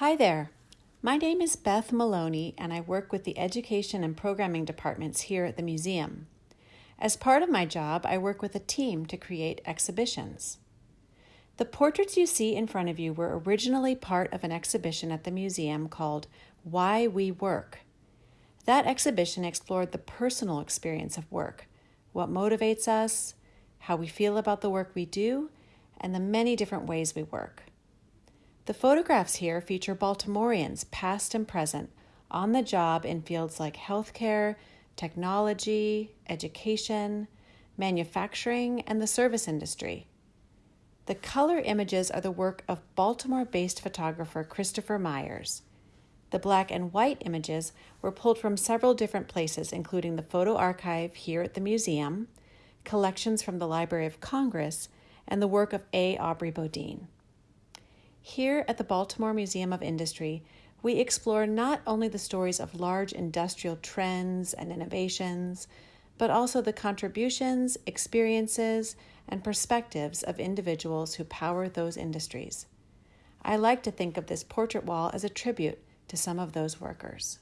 Hi there. My name is Beth Maloney, and I work with the Education and Programming departments here at the museum. As part of my job, I work with a team to create exhibitions. The portraits you see in front of you were originally part of an exhibition at the museum called Why We Work. That exhibition explored the personal experience of work, what motivates us, how we feel about the work we do, and the many different ways we work. The photographs here feature Baltimoreans, past and present, on the job in fields like healthcare, technology, education, manufacturing, and the service industry. The color images are the work of Baltimore based photographer Christopher Myers. The black and white images were pulled from several different places, including the photo archive here at the museum, collections from the Library of Congress, and the work of A. Aubrey Bodine. Here at the Baltimore Museum of Industry, we explore not only the stories of large industrial trends and innovations, but also the contributions, experiences, and perspectives of individuals who power those industries. I like to think of this portrait wall as a tribute to some of those workers.